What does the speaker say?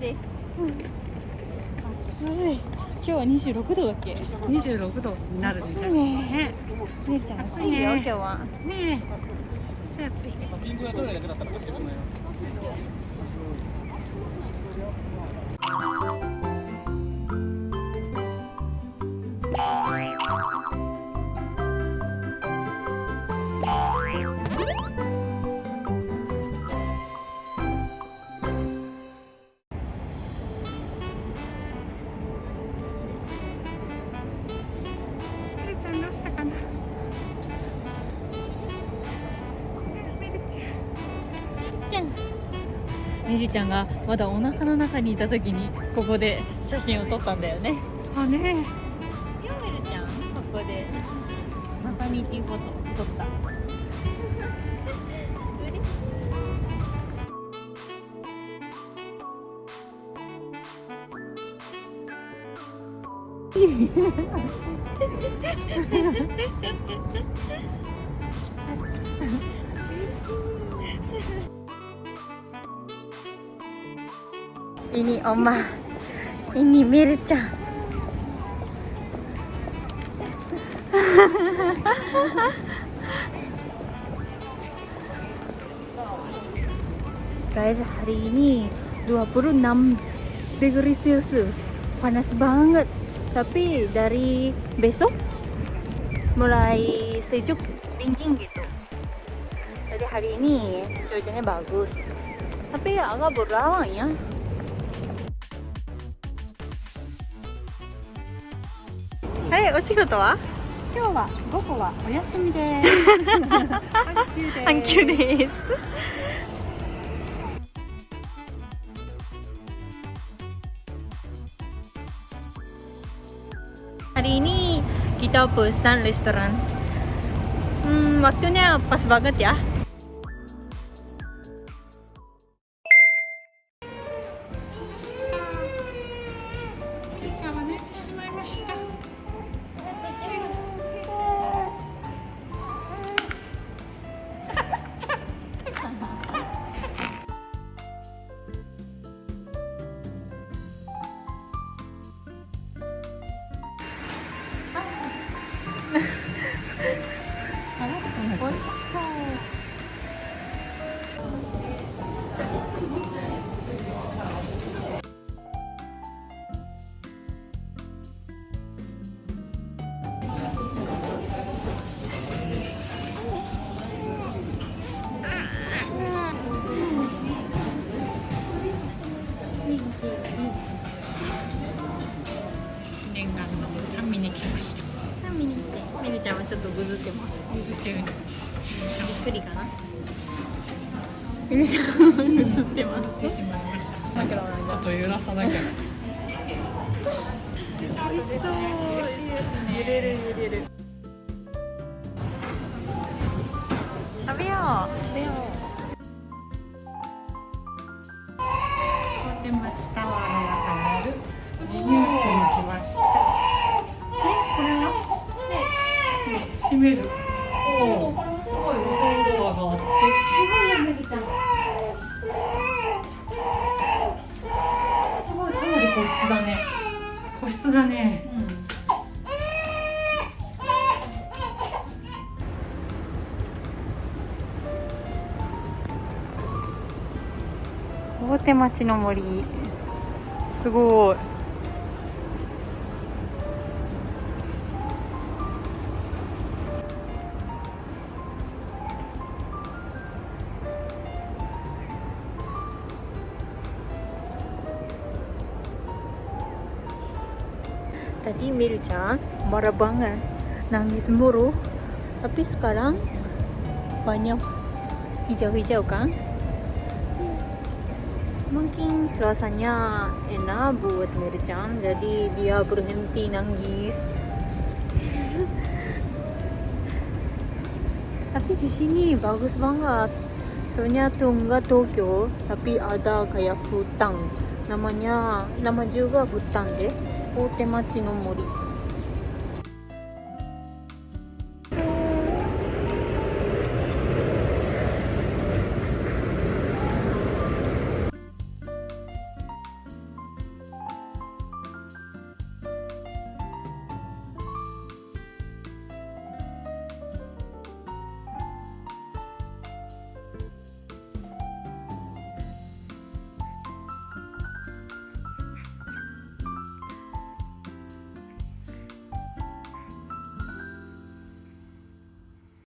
です。今日は26度だっけ？26度になるみたいね。ね。姉ちゃん暑暑いね。いよ今日は。ね。え暑い暑い。ピちゃんみりちゃんがまだお腹の中にいた時にここで写真を撮ったんだよね。そうね。よみるちゃんここでマタニティフォト撮った Ini Oma, ini Mircha. Guys, hari ini 26 degree Celsius. Panas banget. Tapi dari besok mulai sejuk dingin gitu. Jadi hari ini cuacanya bagus. Tapi agak berawan ya. あれお仕事は今日は午後はお休みです半休です hari ini kita pesan restoran hmm, waktunya pas banget ya 美味しそう。ぐずってます譲ってるびっくりかなみるちゃんぐずってますてしまい。ましたちょっと揺らさなきゃ美味しそう嬉しい。ですね揺れる揺れる食べよう食べよ大手町タワーの中にある閉めるおおすごい。自動ドアがあってすごいやめるちゃんすごいかなり個室だね個室だね、うん大手町の森すごい Tadi Mirchan marah banget, nangis mulu. Tapi sekarang banyak hijau-hijau kan? Mungkin suasananya enak buat Mirchan, jadi dia berhenti nangis. tapi di sini bagus banget. Soalnya tuh enggak Tokyo, tapi ada kayak hutan. Namanya, nama juga hutan deh. 大手町の森。